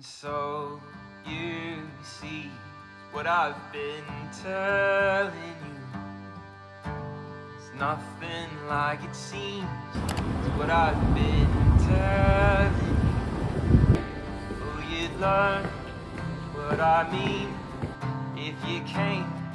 So you see what I've been telling you. It's nothing like it seems. It's what I've been telling you. Oh, you'd learn what I mean if you came.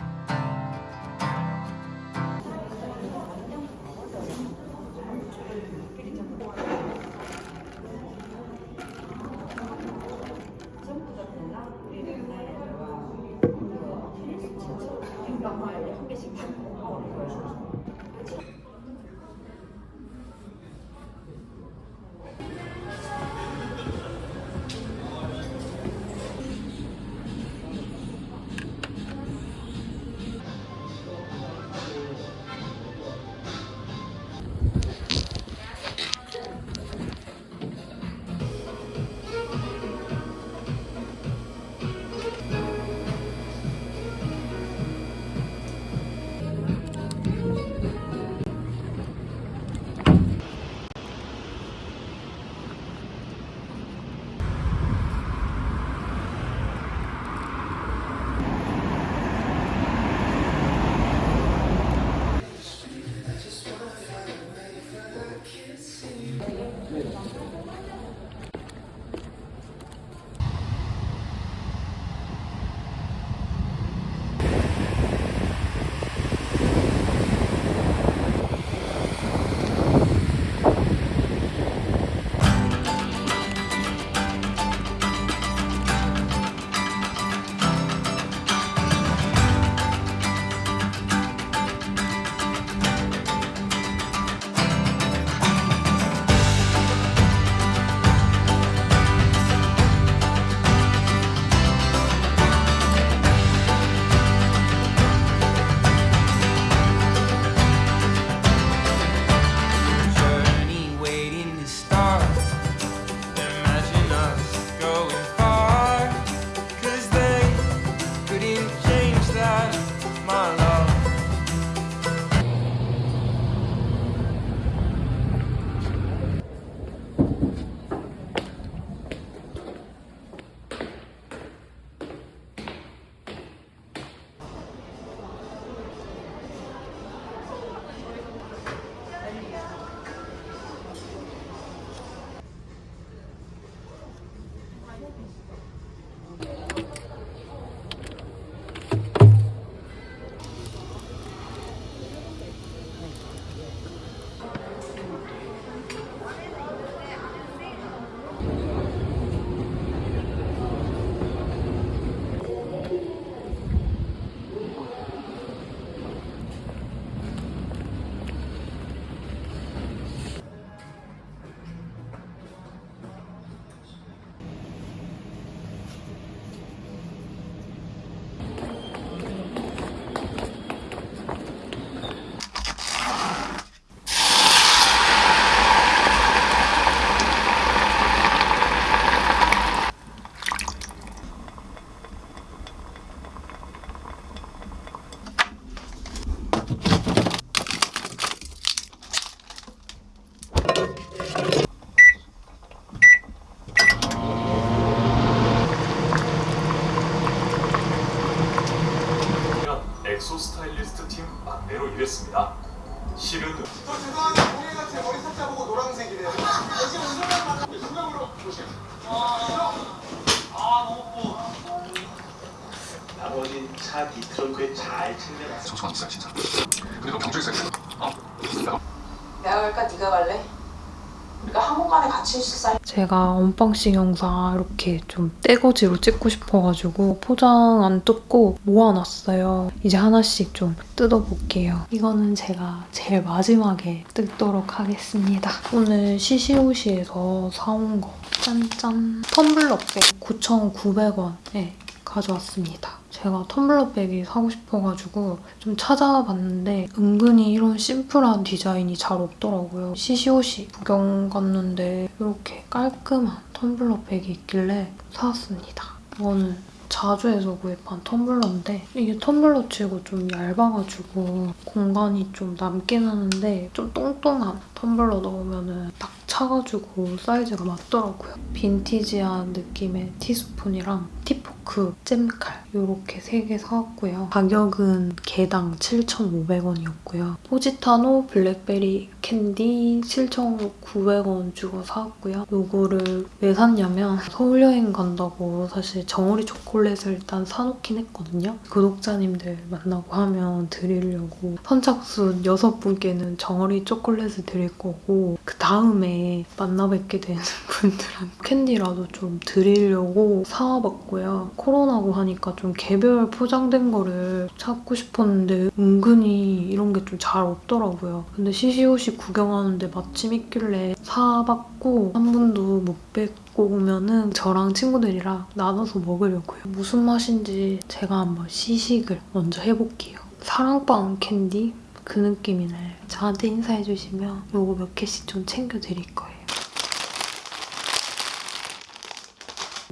같이 식사 제가 unboxing 영상 이렇게 좀 떼거지로 찍고 싶어가지고 포장 안 뜯고 모아놨어요. 이제 하나씩 좀 뜯어볼게요. 이거는 제가 제일 마지막에 뜯도록 하겠습니다. 오늘 시시오시에서 사온 거 짠짠 텀블러 백 9,900원에 가져왔습니다. 제가 텀블러 백이 사고 싶어가지고 좀 찾아봤는데 은근히 이런 심플한 디자인이 잘 없더라고요. 시시오시 구경 갔는데 이렇게 깔끔한 텀블러 백이 있길래 사왔습니다. 이거는 자주에서 구입한 텀블러인데 이게 텀블러 치고 좀 얇아가지고 공간이 좀 남긴 하는데 좀 똥똥한 텀블러 넣으면 딱 차가지고 사이즈가 맞더라고요. 빈티지한 느낌의 티스푼이랑 tea fork, 잼칼 이렇게 세개 사왔고요. 가격은 개당 7,500원이었고요. 포지타노 블랙베리 캔디 7,900원 주고 사왔고요. 요거를 왜 샀냐면 서울 여행 간다고 사실 정어리 초콜릿을 일단 사놓긴 했거든요. 구독자님들 만나고 하면 드리려고 선착순 6분께는 정어리 초콜릿을 드릴 거고 그 다음에 만나 뵙게 되는 분들한테 캔디라도 좀 드리려고 사와봤고요. 코로나고 하니까 좀 개별 포장된 거를 찾고 싶었는데 은근히 이런 게 좀 잘 없더라고요. 근데 시시오시 구경하는데 마침 있길래 사봤고 한 분도 못 뵙고 오면은 저랑 친구들이랑 나눠서 먹으려고요. 무슨 맛인지 제가 한번 시식을 먼저 해볼게요. 사랑방 캔디? 그 느낌이네. 저한테 인사해주시면 요거 몇 개씩 좀 챙겨드릴 거예요.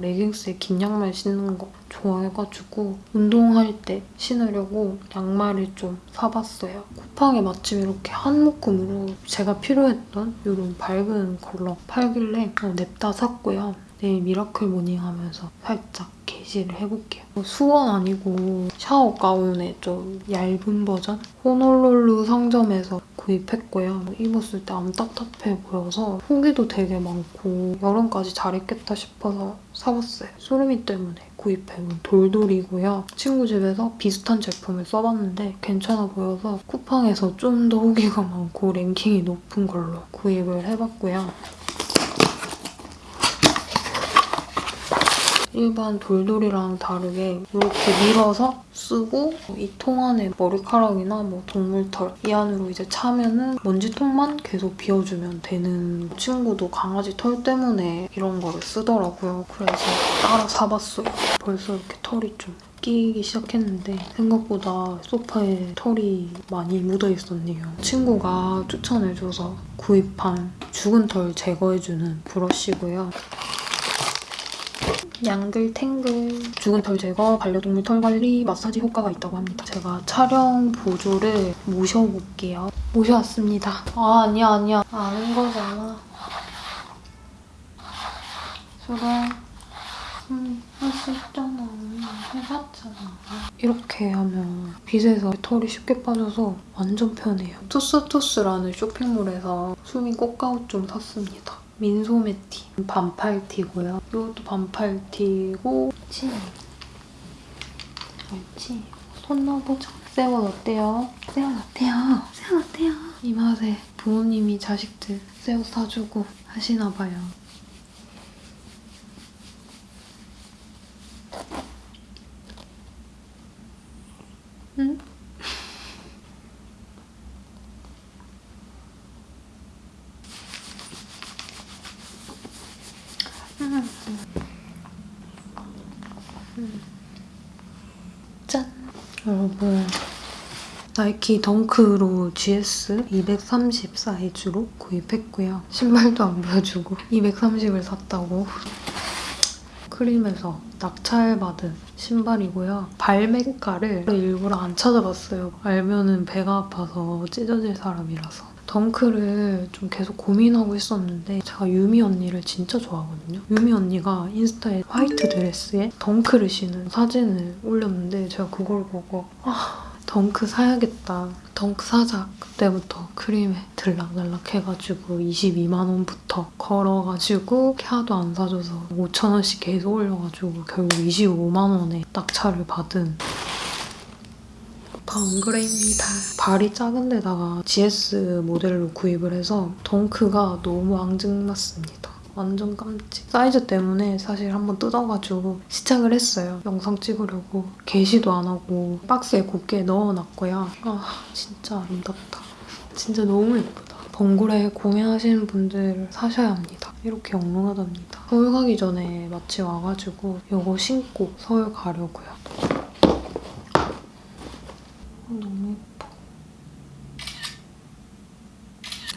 레깅스에 긴 양말 신는 거 좋아해가지고 운동할 때 신으려고 양말을 좀 사봤어요. 쿠팡에 마침 이렇게 한 묶음으로 제가 필요했던 이런 밝은 컬러 팔길래 어, 냅다 샀고요. 내일 miracle morning 하면서 살짝 게시를 해볼게요. 뭐 수건 아니고 샤워 가운의 좀 얇은 버전? 호놀룰루 상점에서 구입했고요. 입었을 때 안 답답해 보여서 후기도 되게 많고 여름까지 잘 입겠다 싶어서 사봤어요. 수르미 때문에 구입해온 돌돌이고요. 친구 집에서 비슷한 제품을 써봤는데 괜찮아 보여서 쿠팡에서 좀 더 후기가 많고 랭킹이 높은 걸로 구입을 해봤고요. 일반 돌돌이랑 다르게 이렇게 밀어서 쓰고 이 통 안에 머리카락이나 뭐 동물털 이 안으로 이제 차면은 먼지통만 계속 비워주면 되는 친구도 강아지 털 때문에 이런 거를 쓰더라고요. 그래서 따라 사봤어요. 벌써 이렇게 털이 좀 끼기 시작했는데 생각보다 소파에 털이 많이 묻어 있었네요. 친구가 추천해줘서 구입한 죽은 털 제거해주는 브러쉬고요. 양글탱글 죽은 털 제거, 반려동물 털 관리, 마사지 효과가 있다고 합니다. 제가 촬영 보조를 모셔볼게요. 모셔왔습니다. 아 아니야 아니야 아는 거잖아. 수라 음, 할수 있잖아. 해봤잖아. 이렇게 하면 빗에서 털이 쉽게 빠져서 완전 편해요. 투스투스라는 쇼핑몰에서 수미 꽃가옷 좀 샀습니다. 민소매 티 반팔 티고요. 이것도 반팔 티고 치. 옳지. 손 넣어보자. 새우 어때요? 새우 어때요? 새우 어때요? 이 맛에 부모님이 자식들 새우 사주고 하시나 봐요. 응? 짠! 여러분 나이키 덩크로 GS 230 사이즈로 구입했고요. 신발도 안 보여주고 230을 샀다고. 크림에서 낙찰받은 신발이고요. 발매가를 일부러 안 찾아봤어요. 알면은 배가 아파서 찢어질 사람이라서. 덩크를 좀 계속 고민하고 있었는데 제가 유미 언니를 진짜 좋아하거든요. 유미 언니가 인스타에 화이트 드레스에 덩크를 신은 사진을 올렸는데 제가 그걸 보고 아 덩크 사야겠다. 덩크 사자. 그때부터 크림에 들락날락 해가지고 22만 원부터 걸어가지고 하도 안 사줘서 5천 원씩 계속 올려가지고 결국 25만 원에 낙찰을 받은 방그레입니다. 발이 작은 데다가 GS 모델로 구입을 해서 덩크가 너무 앙증맞습니다. 완전 깜찍. 사이즈 때문에 사실 한번 뜯어가지고 시착을 했어요. 영상 찍으려고. 게시도 안 하고 박스에 곱게 넣어놨고요. 아 진짜 아름답다. 진짜 너무 예쁘다. 번굴에 공예하시는 분들 사셔야 합니다. 이렇게 영롱하답니다. 서울 가기 전에 마치 와가지고 이거 신고 서울 가려고요. 너무 예뻐.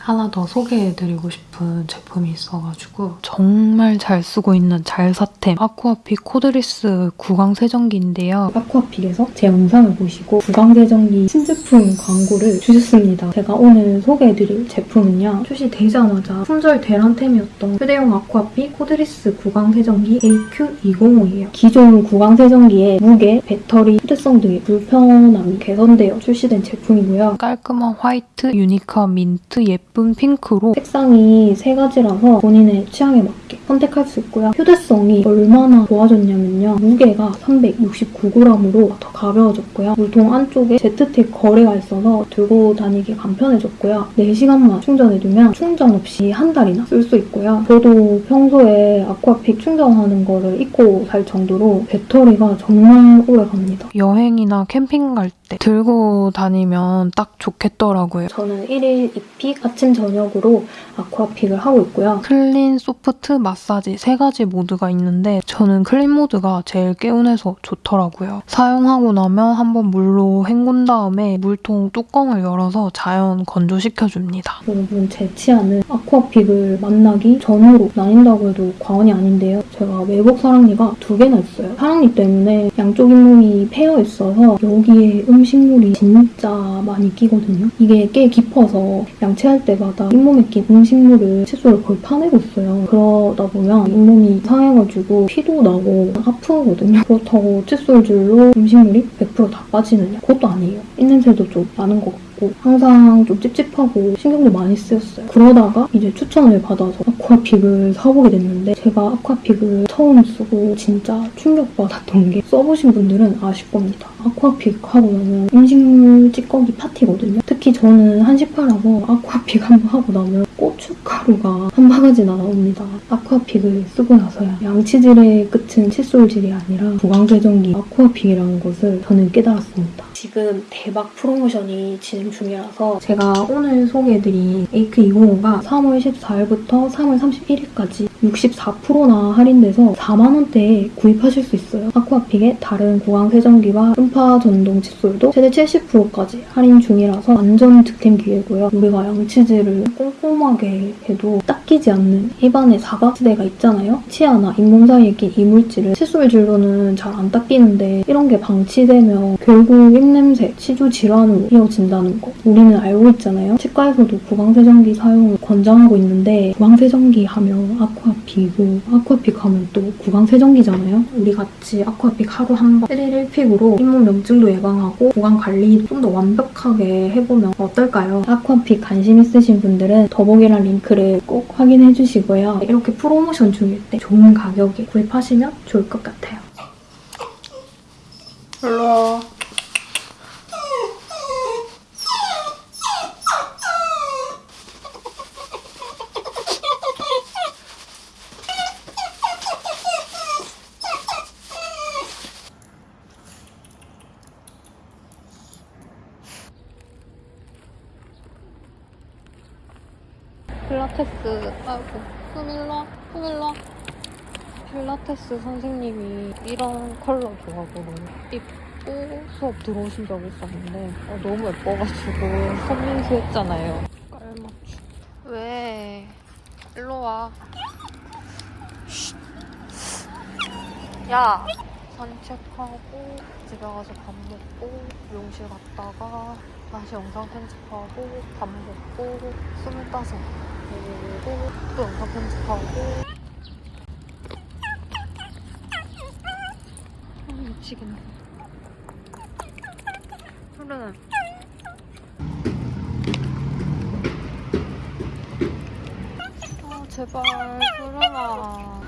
하나 더 소개해드리고 싶은 제품이 있어가지고 정말 잘 쓰고 있는 잘사템 아쿠아픽 cordless 구강 세정기인데요. 아쿠아픽에서 제 영상을 보시고 구강 세정기 신제품 광고를 주셨습니다. 제가 오늘 소개해드릴 제품은요. 출시되자마자 품절 대란템이었던 휴대용 아쿠아픽 cordless 구강 세정기 AQ205예요. 기존 구강 세정기의 무게, 배터리, 휴대성 등의 불편함이 개선되어 출시된 제품이고요. 깔끔한 화이트, 유니크한 민트, 예쁜 핑크로 색상이 세 가지라서 본인의 취향에 맞게 선택할 수 있고요. 휴대성이 얼마나 좋아졌냐면요. 무게가 369g으로 더 가벼워졌고요. 물통 안쪽에 Z택 걸이가 있어서 들고 다니기 간편해졌고요. 4시간만 충전해두면 충전 없이 한 달이나 쓸 수 있고요. 저도 평소에 아쿠아픽 충전하는 거를 잊고 살 정도로 배터리가 정말 오래 갑니다. 여행이나 캠핑 갈 때 들고 다니면 딱 좋겠더라고요. 저는 1일 2픽 아침 저녁으로 아쿠아픽을 하고 있고요. clean, soft, 마사지 세 가지 모드가 있는데 저는 clean 모드가 제일 개운해서 좋더라고요. 사용하고 나면 한번 물로 헹군 다음에 물통 뚜껑을 열어서 자연 건조시켜줍니다. 여러분 제 치아는 아쿠아픽을 만나기 전으로 나뉜다고 해도 과언이 아닌데요. 제가 외복 사랑니가 두 개나 있어요. 사랑니 때문에 양쪽 잇몸이 패여 있어서 여기에 음식물이 진짜 많이 끼거든요. 이게 꽤 깊어서 양치할 때 마다 잇몸에 낀 음식물을 칫솔을 거의 파내고 있어요. 그러다 보면 잇몸이 상해가지고 피도 나고 아프거든요. 그렇다고 칫솔질로 음식물이 100%다 빠지느냐? 그것도 아니에요. 입냄새도 좀 나는 것 같고 항상 좀 찝찝하고 신경도 많이 쓰였어요. 그러다가 이제 추천을 받아서 아쿠아픽을 사보게 됐는데 제가 아쿠아픽을 처음 쓰고 진짜 충격받았던 게 써보신 분들은 아실 겁니다. 아쿠아픽 하고 나면 음식물 찌꺼기 파티거든요. 특히 저는 한식파라서 아쿠아픽 한 번 하고 나면 고춧가루가 한 바가지나 나옵니다. 아쿠아픽을 쓰고 나서야 양치질의 끝은 칫솔질이 아니라 구강세정기 아쿠아픽이라는 것을 저는 깨달았습니다. 지금 대박 프로모션이 진행 중이라서 제가 오늘 소개해드린 AQ205가 3월 14일부터 3월 31일까지 64%나 할인돼서 4만원대에 구입하실 수 있어요. 아쿠아픽의 다른 구강세정기와 음파 전동 칫솔도 최대 70%까지 할인 중이라서 완전 득템 기회고요. 우리가 양치질을 꼼꼼하게 해도 닦이지 않는 입안에 사각지대가 있잖아요. 치아나 잇몸 사이에 낀 이물질을 칫솔질로는 잘 안 닦이는데 이런 게 방치되면 결국 입냄새, 치주 질환으로 이어진다는 거 우리는 알고 있잖아요. 치과에서도 구강 세정기 사용을 권장하고 있는데 구강 세정기 하면 아쿠아픽이고 아쿠아픽 하면 또 구강세정기잖아요. 우리 같이 아쿠아픽 하루 한 번 1일 1픽으로 잇몸 염증도 예방하고 구강 관리 좀 더 완벽하게 해보면 어떨까요? 아쿠아픽 관심 있으신 분들은 더보기란 링크를 꼭 확인해 주시고요. 이렇게 프로모션 중일 때 좋은 가격에 구입하시면 좋을 것 같아요. 일로와. 필라테스, 아이고, 수밀라, 수밀라. 필라테스 선생님 이 이런 컬러 좋아하고 입고 수업 들어오신 적이 있었는데 어, 너무 예뻐가지고 선민수 했잖아요. 깔맞춤. 왜? 일로 와. 야! 산책하고 집에 가서 밥 먹고 미용실 갔다가 다시 영상 편집하고 밥 먹고 스물다섯 보고 또 영상 편집하고 아, 미치겠네 그래 아 제발 그러나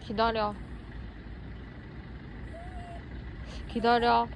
기다려. 기다려.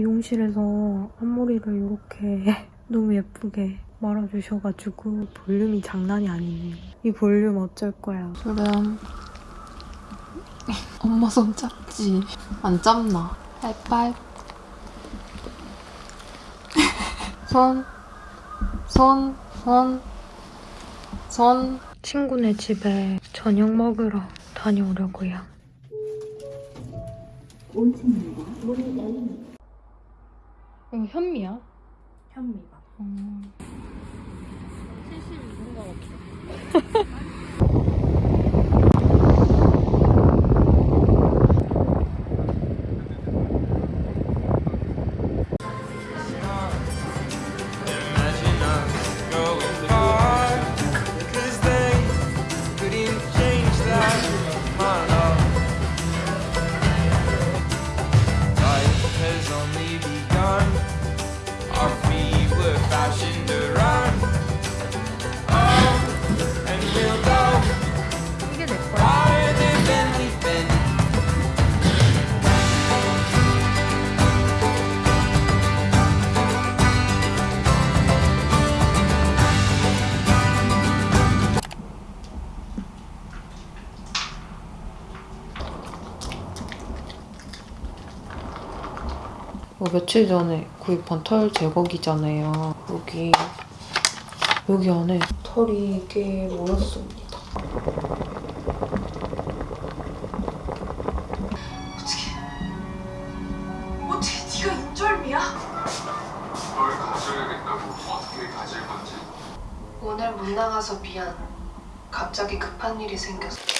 미용실에서 앞머리를 이렇게 너무 예쁘게 말아주셔가지고 볼륨이 장난이 아니네요. 이 볼륨 어쩔 거야. 수렴. 엄마 손 짧지? 안 짧나? 빨빨. 손. 손. 손. 손. 친구네 집에 저녁 먹으러 다녀오려고요. 이거 현미야? 현미가. 음. Imagine 며칠 전에 구입한 털 제거기잖아요. 여기 여기 안에 털이 꽤 모였습니다. 어떻게 네가 인절미야? 널 가져야겠다고 어떻게 가질 건지. 오늘 못 나가서 미안. 갑자기 급한 일이 생겼어.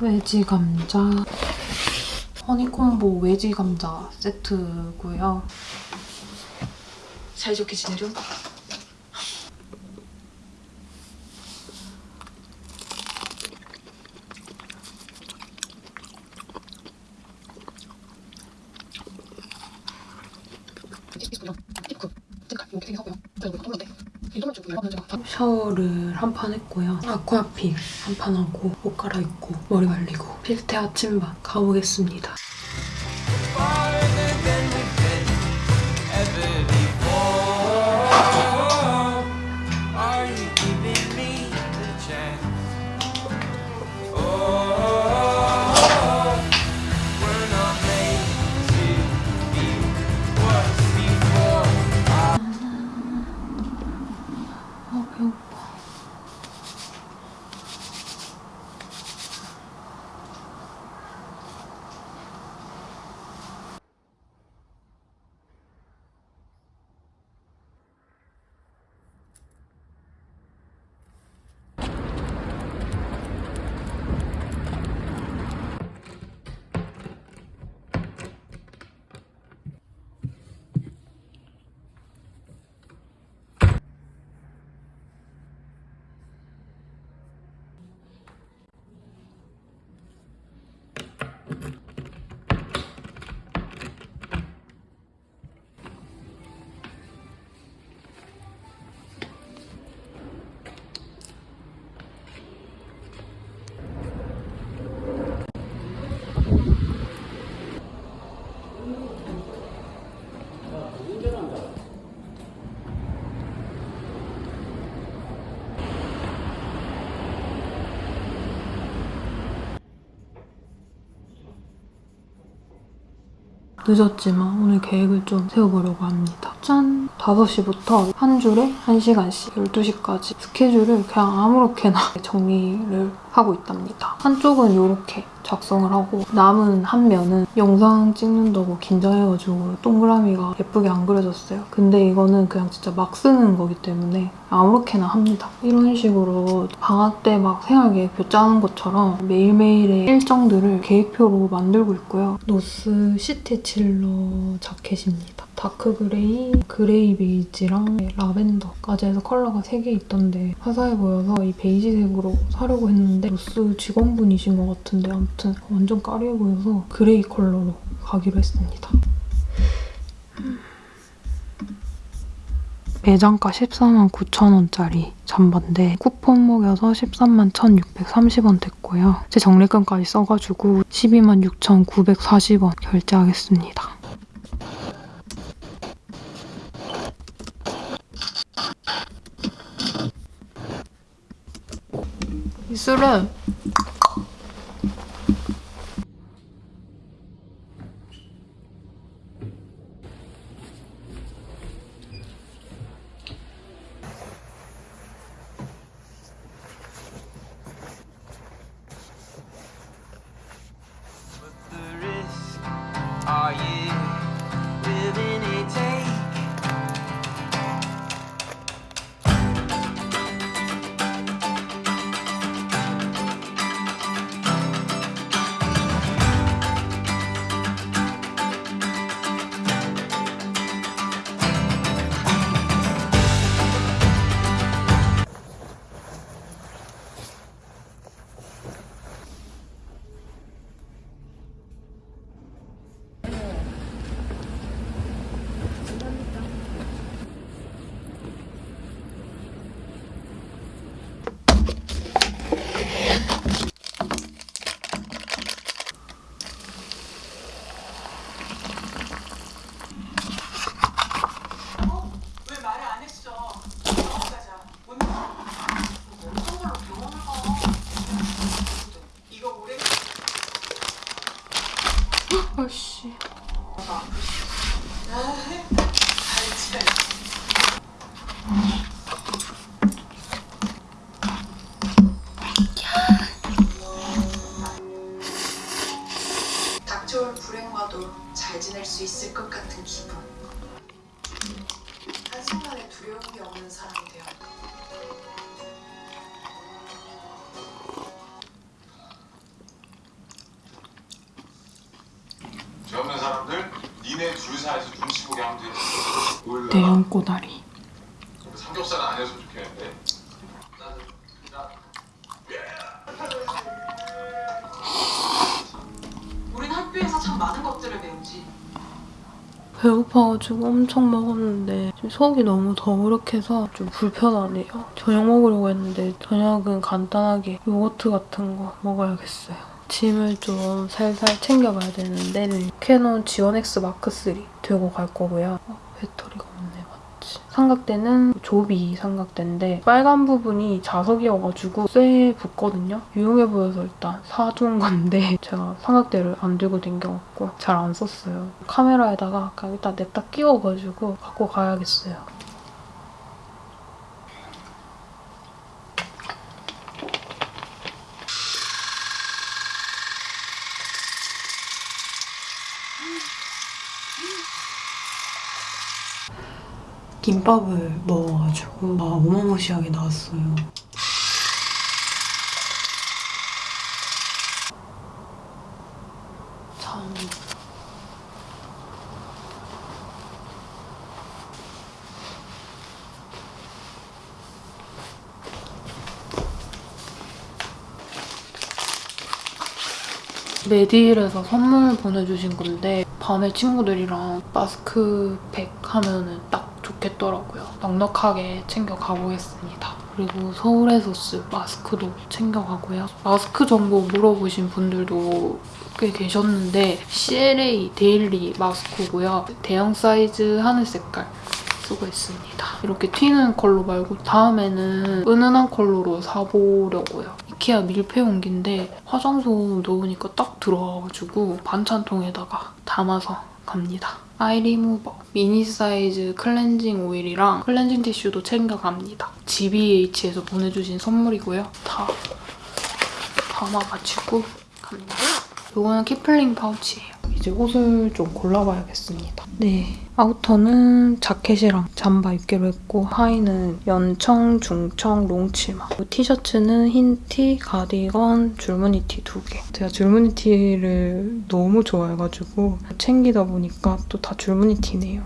외지 감자 허니콤보 외지 감자 세트고요. 사이좋게 지내려? 샤워를 한 판 했고요. 아쿠아필 한판 하고 옷 갈아입고 머리 말리고 필테 아침밥 가보겠습니다. 늦었지만 오늘 계획을 좀 세워보려고 합니다. 짠! 5시부터 한 줄에 1시간씩 12시까지 스케줄을 그냥 아무렇게나 정리를 하고 있답니다. 한쪽은 이렇게 작성을 하고 남은 한 면은 영상 찍는다고 긴장해가지고 동그라미가 예쁘게 안 그려졌어요. 근데 이거는 그냥 진짜 막 쓰는 거기 때문에 아무렇게나 합니다. 이런 식으로 방학 때 막 생활 계획표 짜는 것처럼 매일매일의 일정들을 계획표로 만들고 있고요. 노스 시티 칠러 자켓입니다. 다크 그레이, 그레이 베이지랑 라벤더까지 해서 컬러가 3개 있던데 화사해 보여서 이 베이지색으로 사려고 했는데 노스 직원분이신 것 같은데 아무튼 완전 까리해 보여서 그레이 컬러로 가기로 했습니다. 매장가 14만 9천 원짜리 잠바인데 쿠폰 먹여서 13만 1,630원 됐고요. 제 적립금까지 써가지고 12만 6,940원 결제하겠습니다. 이 술은 잘 지낼 수 있을 것 같은 기분. 한순간에 두려운 게 없는 사람이 되어. 죄 없는 사람들 니네 둘 사이에서 눈치 보게 하면 되지 대형 꼬다리 삼겹살은 안 했으 배고파가지고 엄청 먹었는데 지금 속이 너무 더부룩해서 좀 불편하네요. 저녁 먹으려고 했는데 저녁은 간단하게 요거트 같은 거 먹어야겠어요. 짐을 좀 살살 챙겨가야 되는데 캐논 지원-X 마크3 들고 갈 거고요. 어, 배터리가? 삼각대는 조비 삼각대인데 빨간 부분이 자석이어가지고 쇠에 붙거든요. 유용해 보여서 일단 사둔 건데 제가 삼각대를 안 들고 댕겨갖고 잘 안 썼어요. 카메라에다가 그냥 일단 냅다 끼워가지고 갖고 가야겠어요. 김밥을 먹어가지고 아 어마무시하게 나왔어요. 참 메디힐에서 선물 보내주신 건데 밤에 친구들이랑 마스크팩 하면은 딱 좋겠더라고요. 넉넉하게 챙겨 가보겠습니다. 그리고 서울에서 쓸 마스크도 챙겨가고요. 마스크 정보 물어보신 분들도 꽤 계셨는데 CLA 데일리 마스크고요. 대형 사이즈 하늘 색깔 쓰고 있습니다. 이렇게 튀는 컬러 말고 다음에는 은은한 컬러로 사보려고요. 이케아 밀폐 용기인데 화장솜 넣으니까 딱 들어와가지고 반찬통에다가 담아서 갑니다. 아이 리무버 미니 사이즈 클렌징 오일이랑 클렌징 티슈도 챙겨갑니다. GBH에서 보내주신 선물이고요. 다 담아가지고 갑니다. 이거는 키플링 파우치예요. 이제 옷을 좀 골라봐야겠습니다. 네, 아우터는 자켓이랑 잠바 입기로 했고 하의는 연청, 중청, 롱치마 티셔츠는 흰티, 가디건, 줄무늬 티 두 개. 제가 줄무늬 티를 너무 좋아해가지고 챙기다 보니까 또 다 줄무늬 티네요.